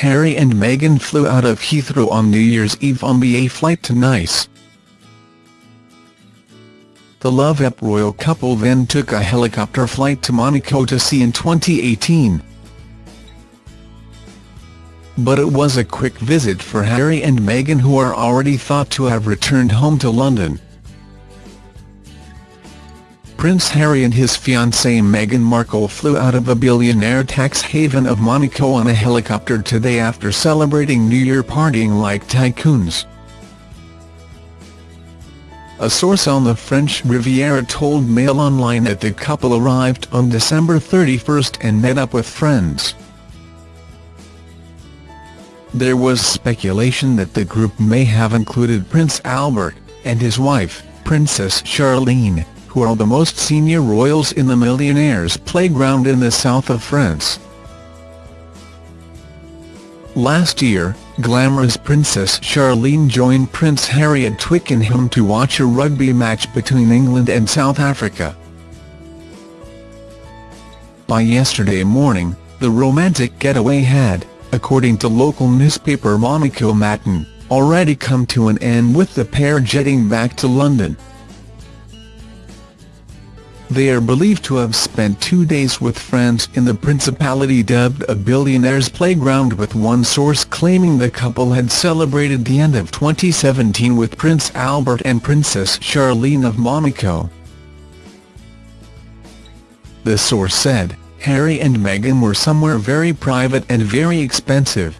Harry and Meghan flew out of Heathrow on New Year's Eve on A flight to Nice. The love-up royal couple then took a helicopter flight to Monaco to see in 2018. But it was a quick visit for Harry and Meghan who are already thought to have returned home to London. Prince Harry and his fiancée Meghan Markle flew out of a billionaire tax haven of Monaco on a helicopter today after celebrating New Year partying like tycoons. A source on the French Riviera told Mail Online that the couple arrived on December 31 and met up with friends. There was speculation that the group may have included Prince Albert, and his wife, Princess Charlene, who are the most senior royals in the millionaires' playground in the south of France. Last year, glamorous Princess Charlene joined Prince Harry at Twickenham to watch a rugby match between England and South Africa. By yesterday morning, the romantic getaway had, according to local newspaper Monaco Matin, already come to an end with the pair jetting back to London. They are believed to have spent two days with friends in the Principality dubbed a billionaire's playground with one source claiming the couple had celebrated the end of 2017 with Prince Albert and Princess Charlene of Monaco. The source said, Harry and Meghan were somewhere very private and very expensive.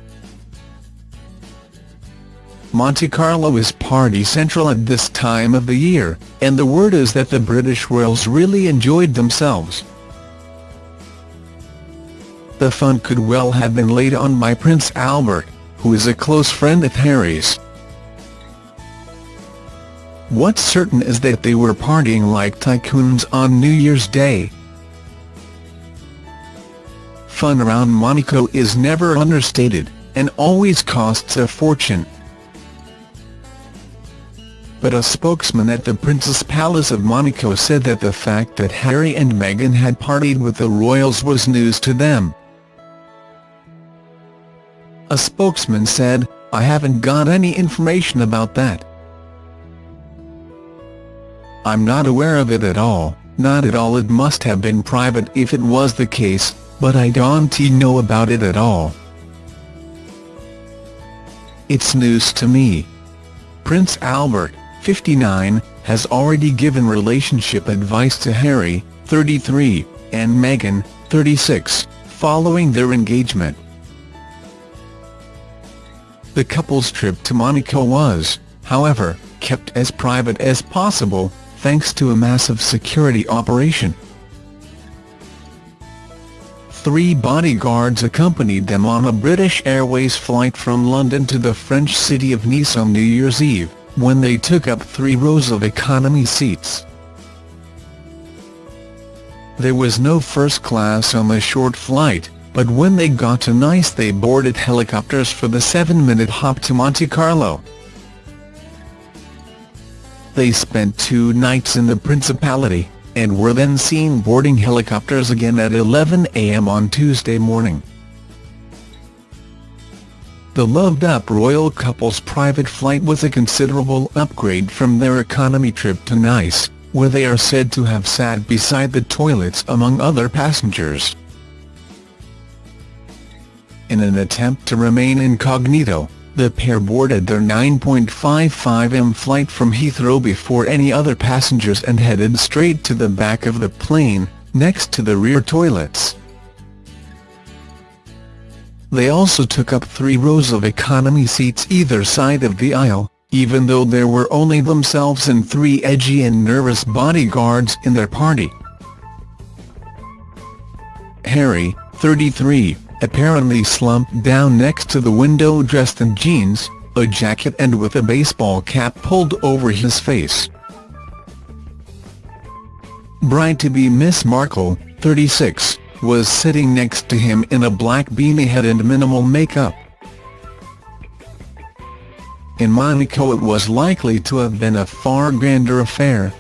Monte Carlo is party central at this time of the year, and the word is that the British royals really enjoyed themselves. The fun could well have been laid on by Prince Albert, who is a close friend of Harry's. What's certain is that they were partying like tycoons on New Year's Day. Fun around Monaco is never understated, and always costs a fortune but a spokesman at the Prince's Palace of Monaco said that the fact that Harry and Meghan had partied with the royals was news to them. A spokesman said, I haven't got any information about that. I'm not aware of it at all, not at all it must have been private if it was the case, but I don't know about it at all. It's news to me. Prince Albert, 59, has already given relationship advice to Harry, 33, and Meghan, 36, following their engagement. The couple's trip to Monaco was, however, kept as private as possible, thanks to a massive security operation. Three bodyguards accompanied them on a British Airways flight from London to the French city of Nice on New Year's Eve when they took up three rows of economy seats. There was no first class on the short flight, but when they got to Nice they boarded helicopters for the seven-minute hop to Monte Carlo. They spent two nights in the Principality, and were then seen boarding helicopters again at 11 a.m. on Tuesday morning. The loved-up royal couple's private flight was a considerable upgrade from their economy trip to Nice, where they are said to have sat beside the toilets among other passengers. In an attempt to remain incognito, the pair boarded their 9.55 m flight from Heathrow before any other passengers and headed straight to the back of the plane, next to the rear toilets. They also took up three rows of economy seats either side of the aisle, even though there were only themselves and three edgy and nervous bodyguards in their party. Harry, 33, apparently slumped down next to the window dressed in jeans, a jacket and with a baseball cap pulled over his face. Bride-to-be Miss Markle, 36, was sitting next to him in a black beanie head and minimal makeup. In Monaco it was likely to have been a far grander affair.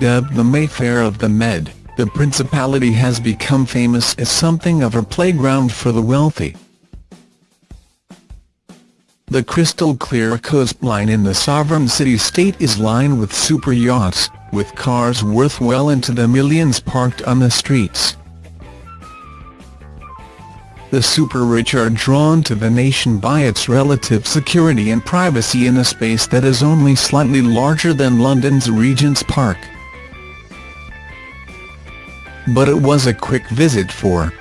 Dubbed the Mayfair of the Med, the Principality has become famous as something of a playground for the wealthy. The crystal-clear coastline in the sovereign city-state is lined with super yachts, with cars worth well into the millions parked on the streets. The super-rich are drawn to the nation by its relative security and privacy in a space that is only slightly larger than London's Regent's Park. But it was a quick visit for